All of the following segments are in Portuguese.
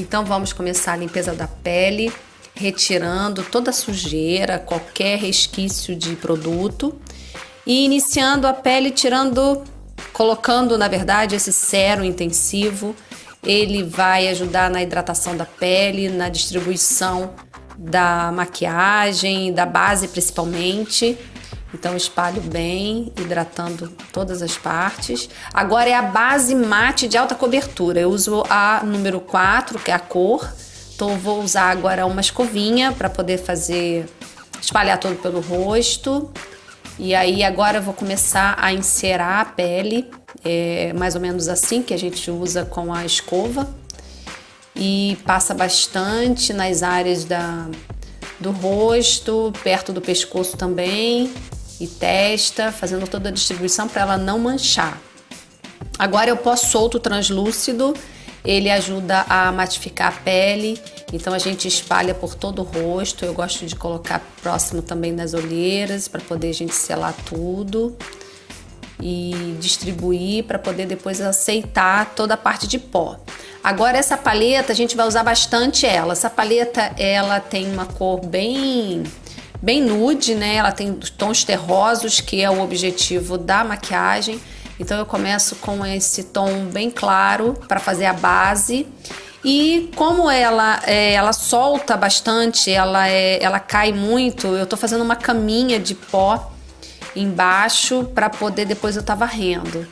Então vamos começar a limpeza da pele, retirando toda a sujeira, qualquer resquício de produto e iniciando a pele tirando, colocando na verdade esse sérum intensivo. Ele vai ajudar na hidratação da pele, na distribuição da maquiagem, da base principalmente. Então espalho bem, hidratando todas as partes. Agora é a base mate de alta cobertura. Eu uso a número 4, que é a cor. Então vou usar agora uma escovinha para poder fazer espalhar todo pelo rosto. E aí agora eu vou começar a encerar a pele, é mais ou menos assim que a gente usa com a escova. E passa bastante nas áreas da, do rosto, perto do pescoço também e testa, fazendo toda a distribuição para ela não manchar. Agora eu pó solto translúcido, ele ajuda a matificar a pele, então a gente espalha por todo o rosto. Eu gosto de colocar próximo também das olheiras para poder a gente selar tudo e distribuir para poder depois aceitar toda a parte de pó. Agora essa paleta a gente vai usar bastante ela. Essa paleta ela tem uma cor bem bem nude, né? Ela tem tons terrosos, que é o objetivo da maquiagem. Então eu começo com esse tom bem claro para fazer a base. E como ela, é, ela solta bastante, ela, é, ela cai muito, eu tô fazendo uma caminha de pó embaixo para poder depois eu estar tá varrendo.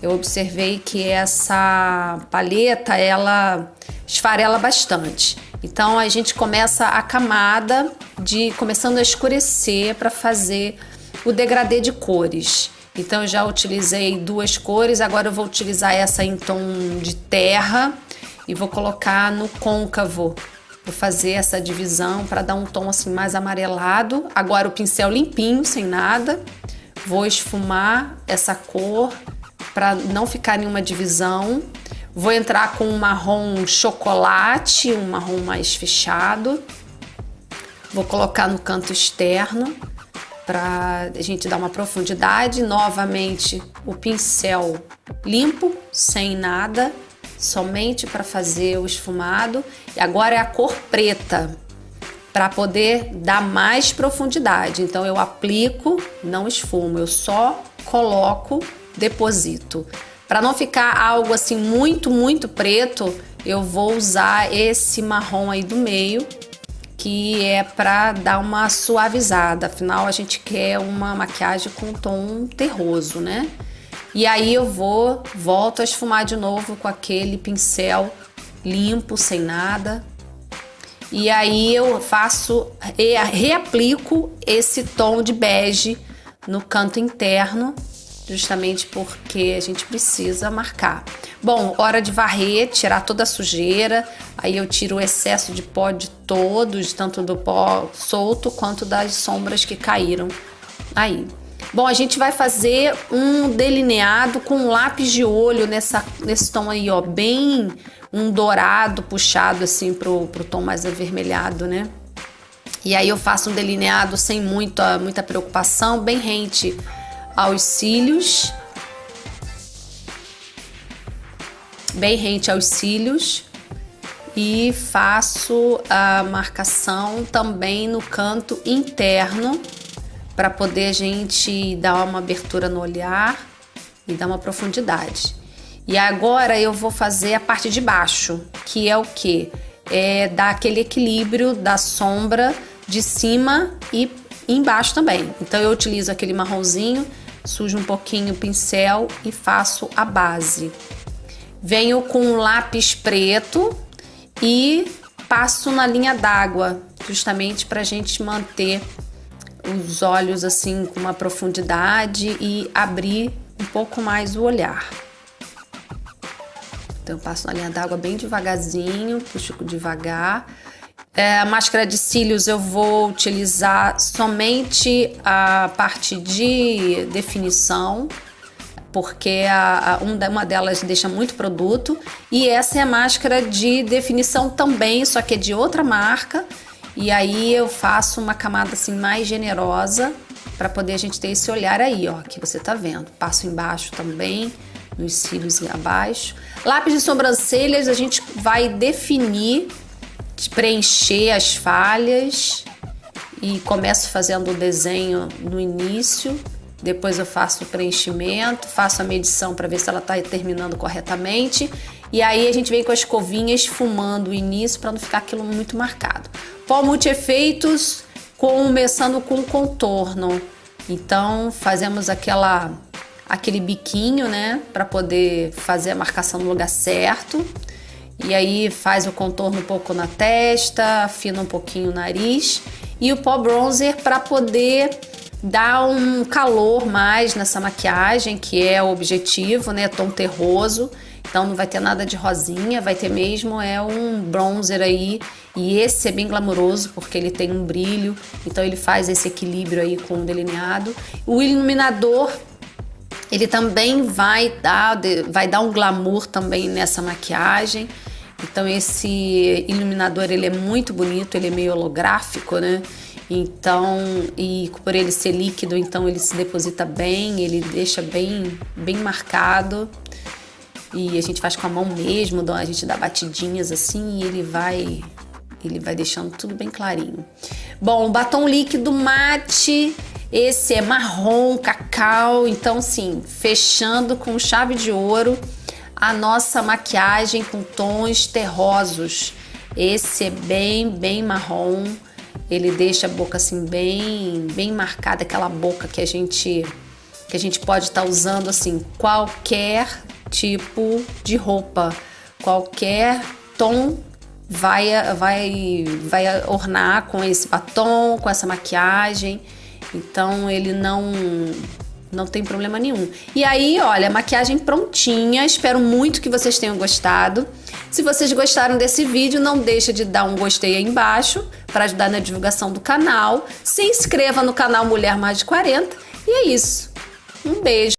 Eu observei que essa paleta, ela esfarela bastante. Então a gente começa a camada de começando a escurecer para fazer o degradê de cores. Então eu já utilizei duas cores, agora eu vou utilizar essa em tom de terra e vou colocar no côncavo. Vou fazer essa divisão para dar um tom assim mais amarelado. Agora o pincel limpinho, sem nada. Vou esfumar essa cor para não ficar nenhuma divisão. Vou entrar com um marrom chocolate, um marrom mais fechado. Vou colocar no canto externo para a gente dar uma profundidade. Novamente o pincel limpo, sem nada, somente para fazer o esfumado. E agora é a cor preta para poder dar mais profundidade. Então eu aplico, não esfumo, eu só coloco, deposito. Para não ficar algo assim muito, muito preto, eu vou usar esse marrom aí do meio, que é para dar uma suavizada. Afinal, a gente quer uma maquiagem com tom terroso, né? E aí eu vou, volto a esfumar de novo com aquele pincel limpo, sem nada. E aí eu faço, reaplico esse tom de bege no canto interno justamente porque a gente precisa marcar. Bom, hora de varrer, tirar toda a sujeira, aí eu tiro o excesso de pó de todos, tanto do pó solto quanto das sombras que caíram aí. Bom, a gente vai fazer um delineado com um lápis de olho nessa, nesse tom aí, ó, bem um dourado puxado assim pro, pro tom mais avermelhado, né? E aí eu faço um delineado sem muita, muita preocupação, bem rente aos cílios, bem rente aos cílios e faço a marcação também no canto interno para poder a gente dar uma abertura no olhar e dar uma profundidade. E agora eu vou fazer a parte de baixo, que é o que? É dar aquele equilíbrio da sombra de cima e embaixo também. Então eu utilizo aquele marronzinho sujo um pouquinho o pincel e faço a base. Venho com um lápis preto e passo na linha d'água, justamente para a gente manter os olhos assim com uma profundidade e abrir um pouco mais o olhar. Então eu passo na linha d'água bem devagarzinho, puxo devagar é, a máscara de cílios eu vou utilizar somente a parte de definição, porque a, a, uma delas deixa muito produto. E essa é a máscara de definição também, só que é de outra marca. E aí eu faço uma camada assim mais generosa para poder a gente ter esse olhar aí, ó, que você tá vendo. Passo embaixo também nos cílios e abaixo. Lápis de sobrancelhas a gente vai definir, preencher as falhas e começo fazendo o desenho no início, depois eu faço o preenchimento, faço a medição para ver se ela está terminando corretamente e aí a gente vem com as escovinha esfumando o início para não ficar aquilo muito marcado. Pó multi-efeitos começando com contorno. Então fazemos aquela aquele biquinho, né, para poder fazer a marcação no lugar certo. E aí faz o contorno um pouco na testa, afina um pouquinho o nariz e o pó bronzer para poder dar um calor mais nessa maquiagem, que é o objetivo, né, tom terroso. Então não vai ter nada de rosinha, vai ter mesmo é um bronzer aí e esse é bem glamouroso porque ele tem um brilho, então ele faz esse equilíbrio aí com o delineado. O iluminador ele também vai dar, vai dar um glamour também nessa maquiagem. Então esse iluminador ele é muito bonito, ele é meio holográfico, né? Então, e por ele ser líquido, então ele se deposita bem, ele deixa bem, bem marcado. E a gente faz com a mão mesmo, a gente dá batidinhas assim e ele vai ele vai deixando tudo bem clarinho. Bom, batom líquido mate, esse é marrom, cacau, então sim, fechando com chave de ouro a nossa maquiagem com tons terrosos. Esse é bem, bem marrom, ele deixa a boca assim bem, bem marcada, aquela boca que a gente que a gente pode estar tá usando assim qualquer tipo de roupa, qualquer tom vai vai vai ornar com esse batom, com essa maquiagem. Então ele não não tem problema nenhum. E aí, olha, maquiagem prontinha. Espero muito que vocês tenham gostado. Se vocês gostaram desse vídeo, não deixa de dar um gostei aí embaixo para ajudar na divulgação do canal. Se inscreva no canal Mulher Mais de 40. E é isso. Um beijo.